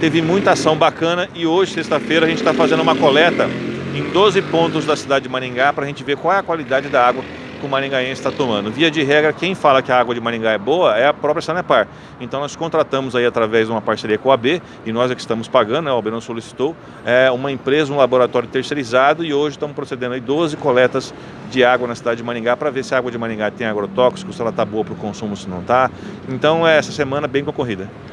teve muita ação bacana e hoje, sexta-feira, a gente está fazendo uma coleta em 12 pontos da cidade de Maringá para a gente ver qual é a qualidade da água que o maringaense está tomando. Via de regra, quem fala que a água de Maringá é boa é a própria Sanepar. Então nós contratamos aí através de uma parceria com a AB, e nós é que estamos pagando, né, a AB não solicitou, é uma empresa, um laboratório terceirizado, e hoje estamos procedendo aí 12 coletas de água na cidade de Maringá para ver se a água de Maringá tem agrotóxicos, se ela está boa para o consumo, se não está. Então é essa semana bem concorrida.